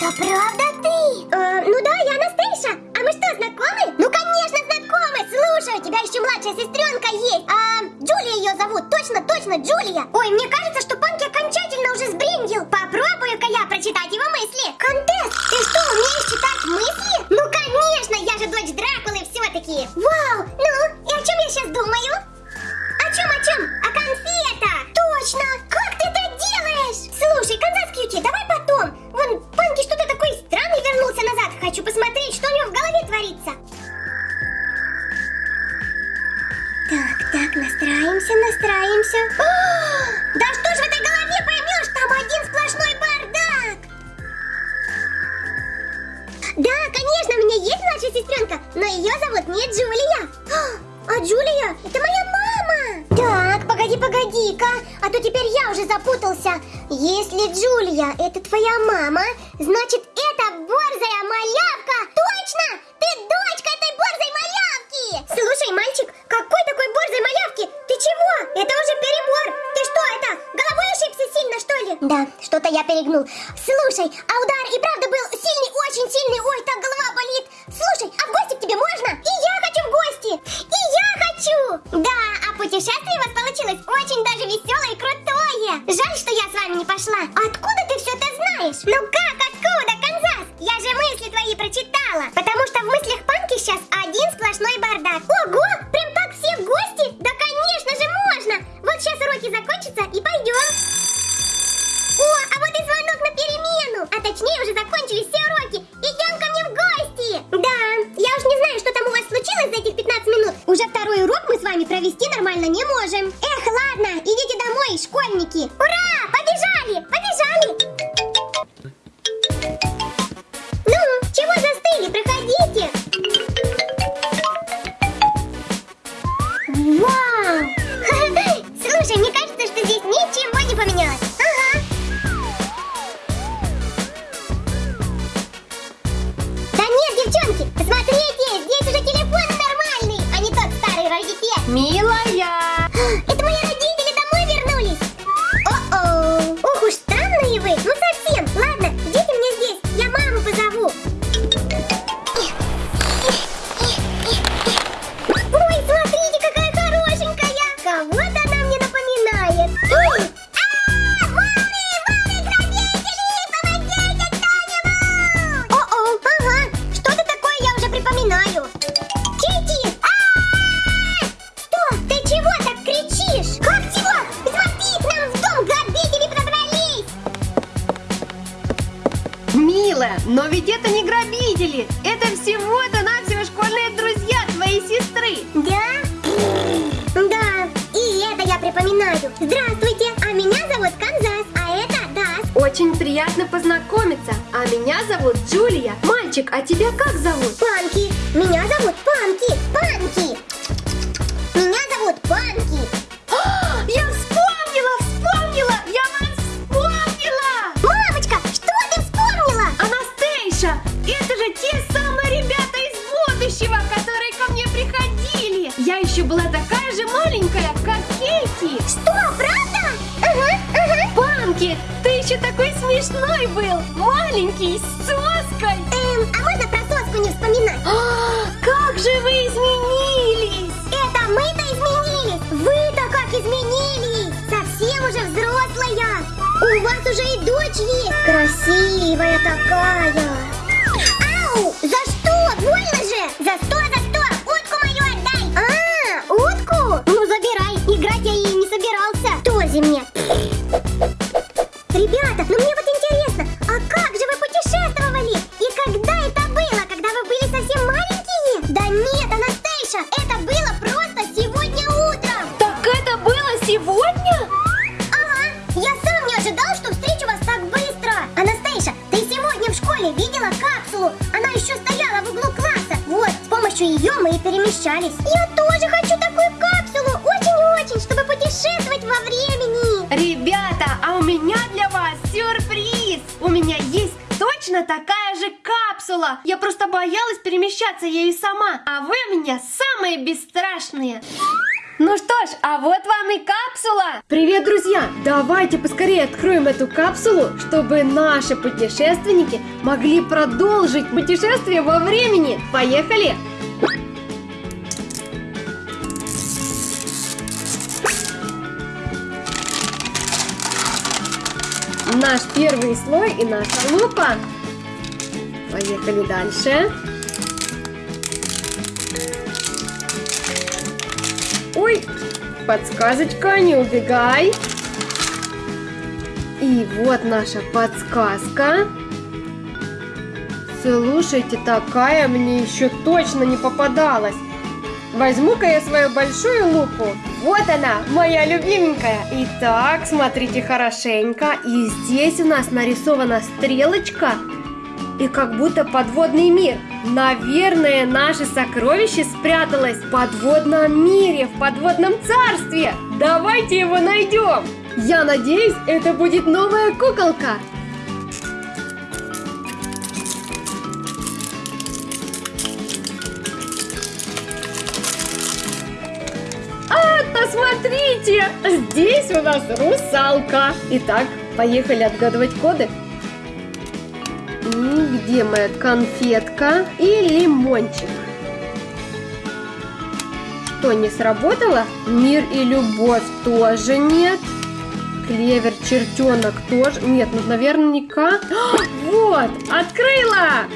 Это правда ты? Э, ну да, я Анастейша. А мы что, знакомы? Ну, конечно, знакомы. Слушай, у тебя еще младшая сестренка есть. А, Джулия ее зовут. Точно, точно, Джулия. Ой, мне кажется, что настраиваемся, настраиваемся. О, да что ж в этой голове поймешь, там один сплошной бардак. Да, конечно, у меня есть младшая сестренка, но ее зовут не Джулия. А, а Джулия, это моя мама. Так, погоди, погоди-ка, а то теперь я уже запутался. Если Джулия это твоя мама, значит это борзая малявка. Точно, ты дочка этой борзой малявки. Слушай, мальчик, какой такой борзой малявки? Ты чего? Это уже перебор. Ты что это, головой ошибся сильно, что ли? Да, что-то я перегнул. Слушай, а удар и правда был сильный, очень сильный. Ой, так голова болит. Слушай, а в гости к тебе можно? И я хочу в гости. И я хочу. Да, а путешествие у вас получилось очень даже веселое и крутое. Жаль, что я с вами не пошла. Откуда ты все это знаешь? Ну как, откуда, Канзас? Я же мысли твои прочитала. Побежали, побежали. Милая, но ведь это не грабители! Это всего-то навсего школьные друзья твоей сестры! Да? Да, и это я припоминаю. Здравствуйте, а меня зовут Канзас, а это Дас. Очень приятно познакомиться. А меня зовут Джулия. Мальчик, а тебя как зовут? Панки. Меня зовут Панки. Панки. Смешной был, маленький, с соской. Эм, а можно про соску не вспоминать? А, как же вы изменились! Это мы-то изменились! Вы-то как изменились! Совсем уже взрослая! У вас уже и дочь есть! Красивая такая! Ау! За что? Больно же! За что, за и перемещались. Я тоже хочу такую капсулу, очень-очень, чтобы путешествовать во времени. Ребята, а у меня для вас сюрприз! У меня есть точно такая же капсула! Я просто боялась перемещаться ею сама, а вы у меня самые бесстрашные! Ну что ж, а вот вам и капсула! Привет, друзья! Давайте поскорее откроем эту капсулу, чтобы наши путешественники могли продолжить путешествие во времени. Поехали! Наш первый слой и наша лупа. Поехали дальше. Ой, подсказочка, не убегай. И вот наша подсказка. Слушайте, такая мне еще точно не попадалась. Возьму-ка я свою большую лупу. Вот она, моя любименькая. Итак, смотрите хорошенько. И здесь у нас нарисована стрелочка и как будто подводный мир. Наверное, наше сокровище спряталось в подводном мире, в подводном царстве. Давайте его найдем. Я надеюсь, это будет новая куколка. Посмотрите, здесь у нас русалка. Итак, поехали отгадывать коды. И где моя конфетка и лимончик? Что, не сработало? Мир и любовь тоже нет. Клевер, чертенок тоже. Нет, ну, наверняка. Вот, открыла!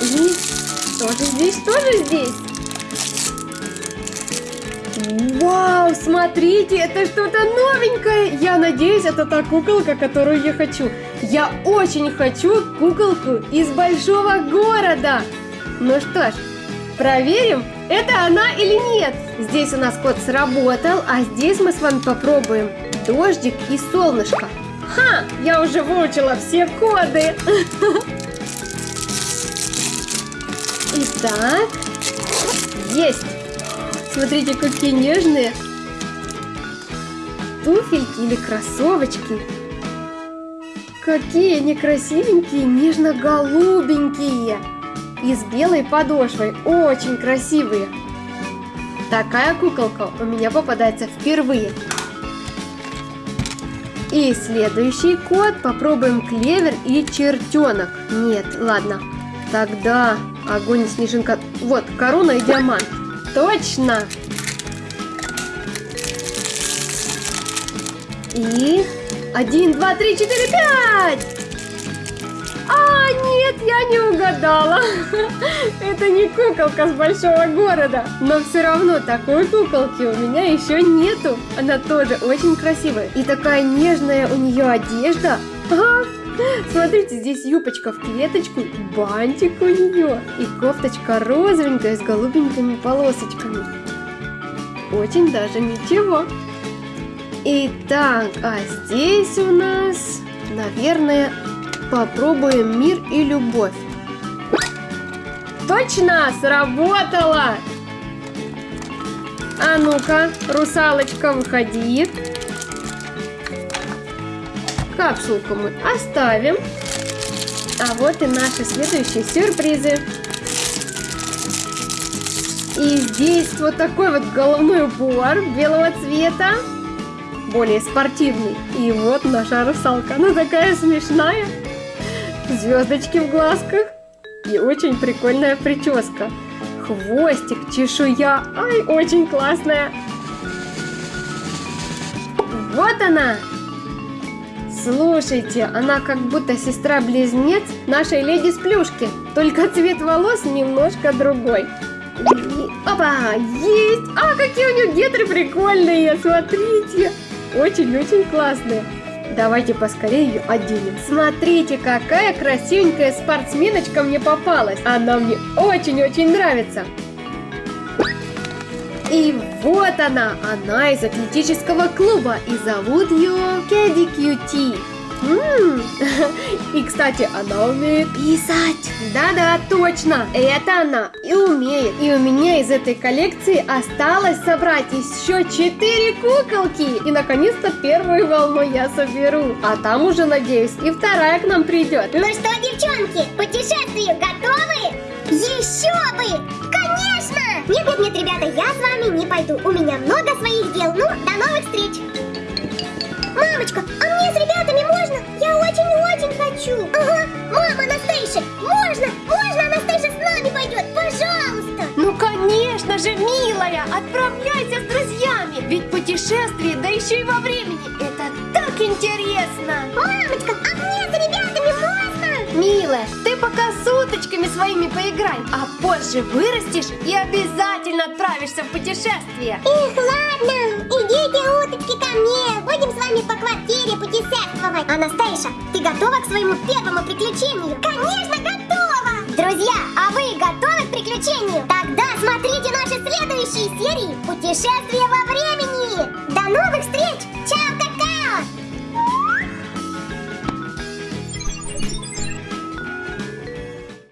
И тоже здесь, тоже здесь. Вау, смотрите, это что-то новенькое. Я надеюсь, это та куколка, которую я хочу. Я очень хочу куколку из большого города. Ну что ж, проверим, это она или нет. Здесь у нас код сработал, а здесь мы с вами попробуем дождик и солнышко. Ха, я уже выучила все коды. Итак, есть. Смотрите, какие нежные туфельки или кроссовочки. Какие они красивенькие, нежно-голубенькие. И с белой подошвой. Очень красивые. Такая куколка у меня попадается впервые. И следующий код попробуем клевер и чертенок. Нет, ладно. Тогда огонь и снежинка. Вот, корона и диамант. Точно! И... Один, два, три, четыре, пять! А, нет, я не угадала. Это не куколка с большого города. Но все равно такой куколки у меня еще нету. Она тоже очень красивая. И такая нежная у нее одежда. Ага, Смотрите, здесь юбочка в клеточку, бантик у нее и кофточка розовенькая с голубенькими полосочками. Очень даже ничего. Итак, а здесь у нас, наверное, попробуем мир и любовь. Точно, сработало! А ну-ка, русалочка, выходи. Капсулку мы оставим. А вот и наши следующие сюрпризы. И здесь вот такой вот головной убор белого цвета. Более спортивный. И вот наша русалка. Она такая смешная. Звездочки в глазках. И очень прикольная прическа. Хвостик, чешуя. Ай, очень классная. Вот она, Слушайте, она как будто сестра-близнец нашей леди с плюшки, только цвет волос немножко другой. И, опа, есть! А, какие у нее гетры прикольные, смотрите! Очень-очень классные. Давайте поскорее ее оденем. Смотрите, какая красивенькая спортсменочка мне попалась. Она мне очень-очень нравится. И вот она, она из атлетического клуба, и зовут ее Кэдди Кьюти. И, кстати, она умеет писать. Да-да, точно, это она и умеет. И у меня из этой коллекции осталось собрать еще четыре куколки. И, наконец-то, первую волну я соберу. А там уже, надеюсь, и вторая к нам придет. Ну что, девчонки, ребята, я с вами не пойду. У меня много своих дел. Ну, до новых встреч. Мамочка, а мне с ребятами можно? Я очень-очень хочу. Ага, мама, Анастейша, можно? Можно Анастейша с нами пойдет? Пожалуйста. Ну, конечно же, милая, отправляйся с друзьями. Ведь путешествие, да еще и во времени, это так интересно. Мамочка, а мне с ребятами можно? Милая, ты пока с уточками своими поиграй, а позже вырастешь и обязательно отправишься в путешествие. Эх, ладно, идите, уточки, ко мне. Будем с вами по квартире путешествовать. Анастейша, ты готова к своему первому приключению? Конечно, готова! Друзья, а вы готовы к приключению? Тогда смотрите наши следующие серии «Путешествие во времени».